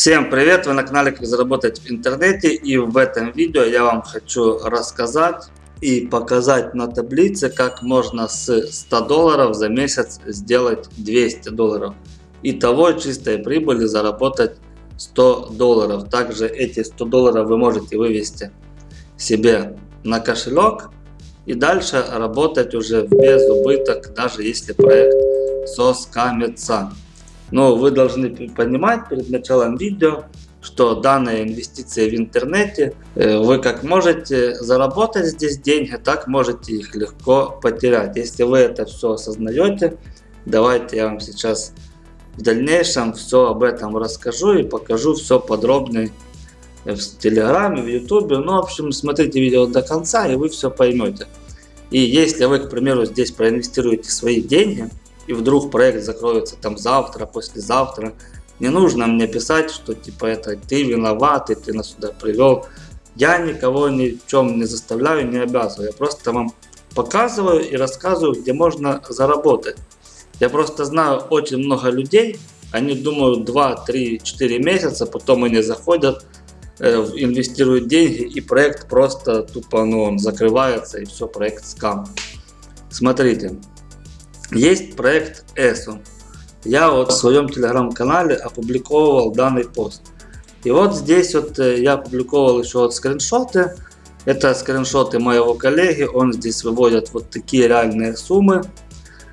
Всем привет! Вы на канале Как заработать в интернете и в этом видео я вам хочу рассказать и показать на таблице как можно с 100 долларов за месяц сделать 200 долларов. Итого чистой прибыли заработать 100 долларов. Также эти 100 долларов вы можете вывести себе на кошелек и дальше работать уже без убыток, даже если проект соскамится. Но вы должны понимать перед началом видео, что данные инвестиции в интернете, э, вы как можете заработать здесь деньги, так можете их легко потерять. Если вы это все осознаете, давайте я вам сейчас в дальнейшем все об этом расскажу и покажу все подробно в Телеграме, в Ютубе. Ну, в общем, смотрите видео до конца и вы все поймете. И если вы, к примеру, здесь проинвестируете свои деньги, и вдруг проект закроется там завтра, послезавтра, не нужно мне писать, что типа это ты виноват, и ты нас сюда привел. Я никого ни в чем не заставляю, не обязываю. Я просто вам показываю и рассказываю, где можно заработать. Я просто знаю очень много людей, они думают 2, 3, 4 месяца, потом они заходят, э, инвестируют деньги и проект просто тупо ну, он закрывается и все, проект скам. Смотрите, есть проект ESO. Я вот в своем телеграм-канале опубликовал данный пост. И вот здесь вот э, я опубликовал еще вот скриншоты. Это скриншоты моего коллеги. Он здесь выводит вот такие реальные суммы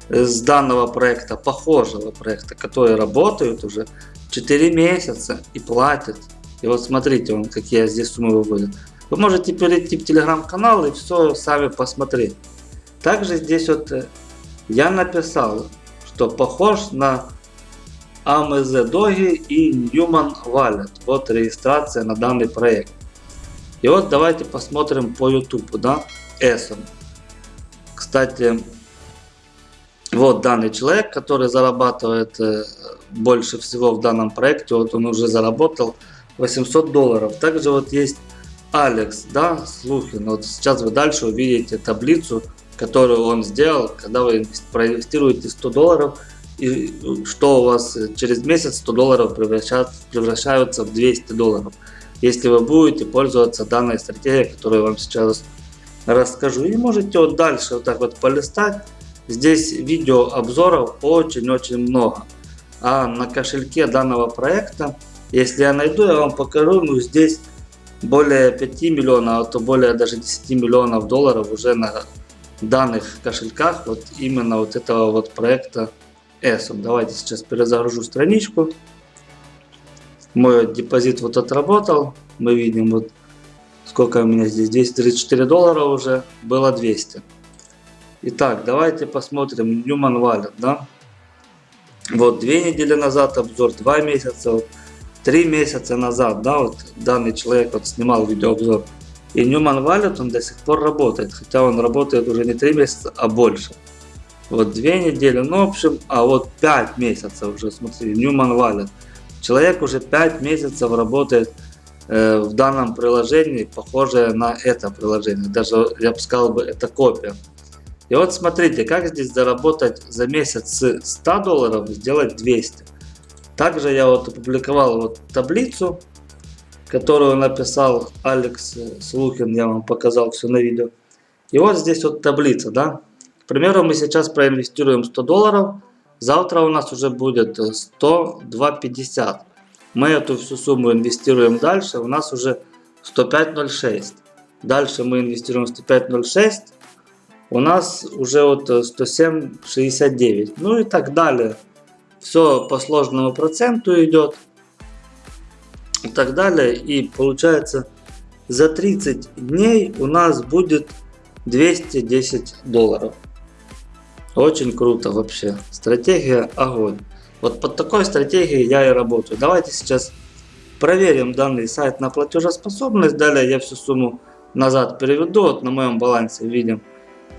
с данного проекта, похожего проекта, которые работают уже 4 месяца и платят. И вот смотрите, он какие здесь суммы выводит. Вы можете перейти в телеграм-канал и все сами посмотреть. Также здесь вот э, я написал, что похож на AMZ Dogi и Newman Wallet. Вот регистрация на данный проект. И вот давайте посмотрим по YouTube, да, Эсон. Кстати, вот данный человек, который зарабатывает э, больше всего в данном проекте, вот он уже заработал 800 долларов. Также вот есть Алекс, да, Слухин. Вот сейчас вы дальше увидите таблицу которую он сделал, когда вы проинвестируете 100 долларов, и что у вас через месяц 100 долларов превращаются в 200 долларов. Если вы будете пользоваться данной стратегией, которую я вам сейчас расскажу. И можете вот дальше вот так вот полистать. Здесь видео обзоров очень-очень много. А на кошельке данного проекта, если я найду, я вам покажу, ну здесь более 5 миллионов, а то более даже 10 миллионов долларов уже на данных кошельках вот именно вот этого вот проекта ESOP. Давайте сейчас перезагружу страничку. Мой депозит вот отработал. Мы видим вот сколько у меня здесь 234 доллара уже было 200. Итак, давайте посмотрим Newman Wallet, да. Вот две недели назад обзор, два месяца, три месяца назад, да, вот данный человек вот снимал видеообзор. И Newman Wallet он до сих пор работает, хотя он работает уже не 3 месяца, а больше. Вот 2 недели, ну в общем, а вот 5 месяцев уже, смотри, Newman Wallet. Человек уже 5 месяцев работает э, в данном приложении, похожее на это приложение. Даже, я бы сказал, бы, это копия. И вот смотрите, как здесь заработать за месяц с 100 долларов, сделать 200. Также я вот опубликовал вот таблицу, которую написал Алекс Слухин, я вам показал все на видео. И вот здесь вот таблица, да. К примеру, мы сейчас проинвестируем 100 долларов, завтра у нас уже будет 102.50. Мы эту всю сумму инвестируем дальше, у нас уже 105.06. Дальше мы инвестируем 105.06, у нас уже вот 107.69. Ну и так далее. Все по сложному проценту идет и так далее. И получается за 30 дней у нас будет 210 долларов. Очень круто вообще. Стратегия огонь. Вот под такой стратегией я и работаю. Давайте сейчас проверим данный сайт на платежеспособность. Далее я всю сумму назад переведу. Вот на моем балансе видим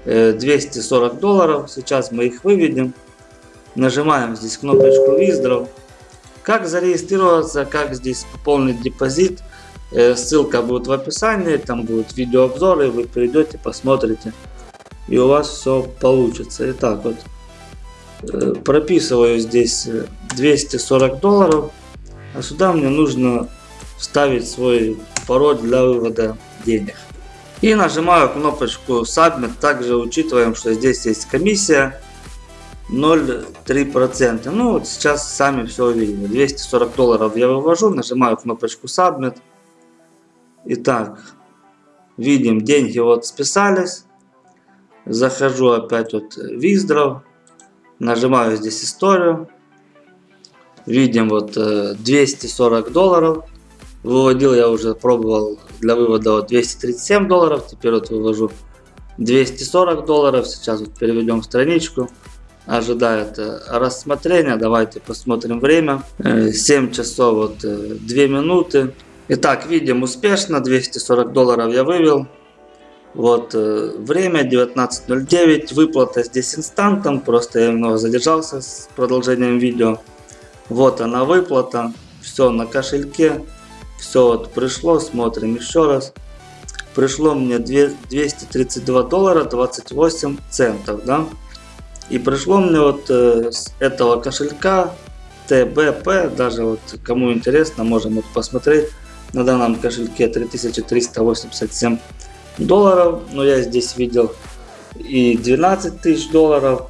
240 э, долларов. Сейчас мы их выведем. Нажимаем здесь кнопочку Withdraw. Как зарегистрироваться, как здесь пополнить депозит, э, ссылка будет в описании, там будут видеообзоры, вы перейдете, посмотрите, и у вас все получится. Итак, вот э, прописываю здесь 240 долларов, А сюда мне нужно вставить свой пароль для вывода денег. И нажимаю кнопочку Submit. Также учитываем, что здесь есть комиссия 0,3%. Ну вот сейчас сами все увидели. 240 долларов я вывожу, нажимаю кнопочку Submit. Итак, видим деньги вот списались. Захожу опять вот в Виздров. Нажимаю здесь историю. Видим вот 240 э, долларов. Выводил я уже, пробовал для вывода вот 237 долларов. Теперь вот вывожу 240 долларов. Сейчас вот переведем страничку. Ожидает э, рассмотрения. Давайте посмотрим время. 7 э, часов вот 2 минуты. Итак, видим успешно. 240 долларов я вывел. Вот время 19.09. Выплата здесь инстантом. Просто я немного задержался с продолжением видео. Вот она выплата. Все на кошельке. Все вот пришло. Смотрим еще раз. Пришло мне 232 доллара 28 центов. Да? И пришло мне вот э, с этого кошелька ТБП. Даже вот кому интересно, можем вот посмотреть. На данном кошельке 3387 долларов. Но я здесь видел и 12 тысяч долларов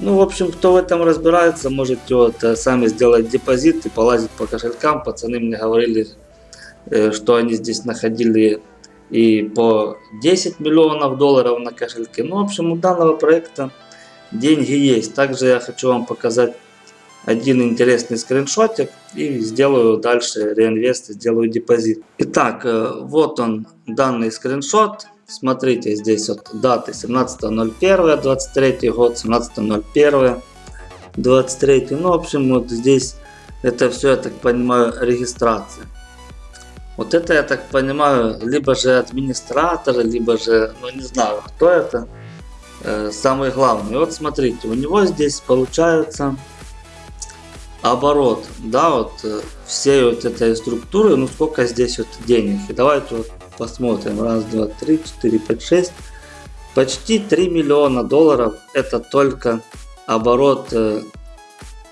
ну, в общем, кто в этом разбирается, можете вот э, сами сделать депозит и полазить по кошелькам. Пацаны мне говорили, э, что они здесь находили и по 10 миллионов долларов на кошельке. Ну, в общем, у данного проекта деньги есть. Также я хочу вам показать один интересный скриншотик и сделаю дальше реинвест, сделаю депозит. Итак, э, вот он данный скриншот. Смотрите, здесь вот даты 17.01.23 год, 17.01.23. Ну, в общем, вот здесь это все, я так понимаю, регистрация. Вот это, я так понимаю, либо же администратор, либо же, ну не знаю, кто это, э, самый главный. Вот смотрите, у него здесь получается оборот, да, вот э, всей вот этой структуры, ну сколько здесь вот денег. И давайте вот Посмотрим. Раз, два, три, четыре, пять, шесть. Почти 3 миллиона долларов. Это только оборот э,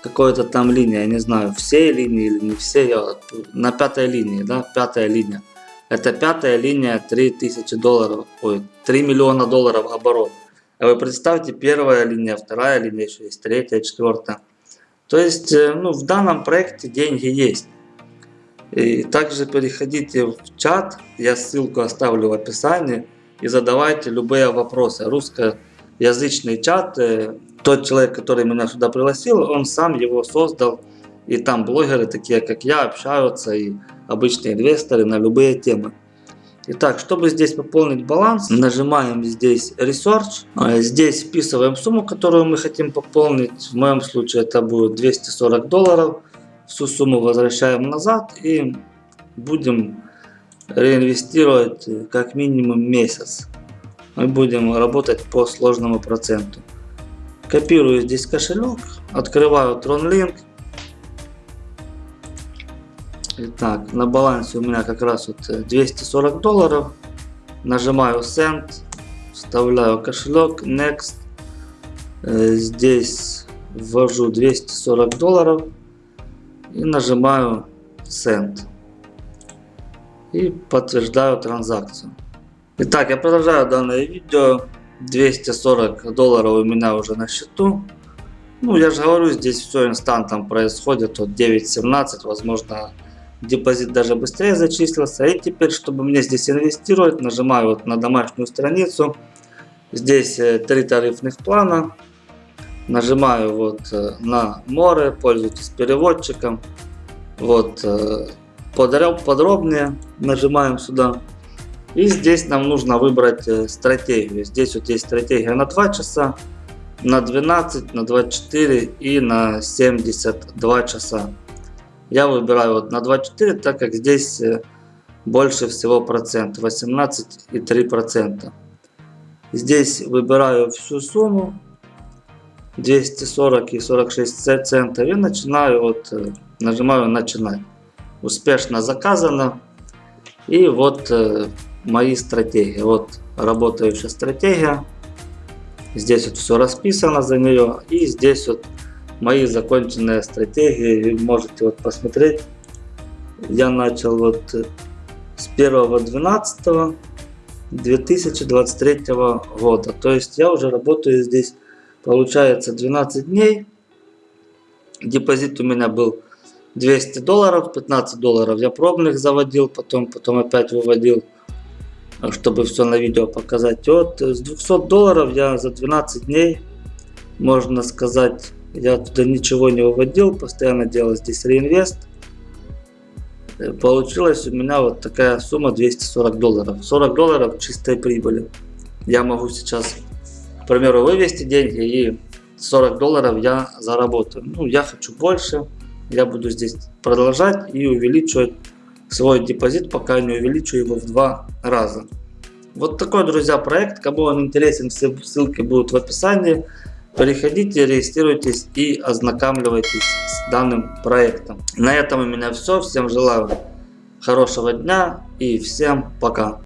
какой-то там линии. Я не знаю, все линии или не все. Я, на пятой линии, да, пятая линия. Это пятая линия 3000 долларов. Ой, 3 миллиона долларов оборот. А вы представьте, первая линия, вторая линия, еще есть третья, четвертая. То есть, э, ну, в данном проекте деньги есть. И также переходите в чат, я ссылку оставлю в описании и задавайте любые вопросы. Русскоязычный чат, э, тот человек, который меня сюда пригласил, он сам его создал. И там блогеры, такие как я, общаются и обычные инвесторы на любые темы. Итак, чтобы здесь пополнить баланс, нажимаем здесь Research. А здесь вписываем сумму, которую мы хотим пополнить. В моем случае это будет 240 долларов всю сумму возвращаем назад и будем реинвестировать как минимум месяц. Мы будем работать по сложному проценту. Копирую здесь кошелек, открываю TronLink. Итак, на балансе у меня как раз вот 240 долларов. Нажимаю Send, вставляю кошелек, Next. Э, здесь ввожу 240 долларов и нажимаю Send. И подтверждаю транзакцию. Итак, я продолжаю данное видео. 240 долларов у меня уже на счету. Ну, я же говорю, здесь все инстантом происходит. Вот 9.17, возможно, депозит даже быстрее зачислился. И теперь, чтобы мне здесь инвестировать, нажимаю вот на домашнюю страницу. Здесь э, три тарифных плана. Нажимаю вот э, на море, пользуйтесь переводчиком. Вот э, подробнее нажимаем сюда. И здесь нам нужно выбрать стратегию. Здесь вот есть стратегия на 2 часа, на 12, на 24 и на 72 часа. Я выбираю вот на 24, так как здесь больше всего процент, 18,3 процента. Здесь выбираю всю сумму 240 и 46 центов и начинаю вот э, нажимаю начинать успешно заказано. И вот э, мои стратегии. Вот работающая стратегия. Здесь вот все расписано за нее и здесь вот мои законченные стратегии можете вот посмотреть я начал вот э, с 1.12. 2023 года. То есть я уже работаю здесь, получается, 12 дней. Депозит у меня был 200 долларов, 15 долларов я пробных заводил, потом, потом опять выводил, чтобы все на видео показать. Вот с 200 долларов я за 12 дней, можно сказать, я туда ничего не выводил, постоянно делал здесь реинвест. Получилась у меня вот такая сумма 240 долларов. 40 долларов чистой прибыли. Я могу сейчас, к примеру, вывести деньги и 40 долларов я заработаю. Ну, я хочу больше. Я буду здесь продолжать и увеличивать свой депозит, пока не увеличу его в два раза. Вот такой, друзья, проект. Кому он интересен, все ссылки будут в описании. Переходите, регистрируйтесь и ознакомливайтесь с данным проектом. На этом у меня все. Всем желаю хорошего дня и всем пока.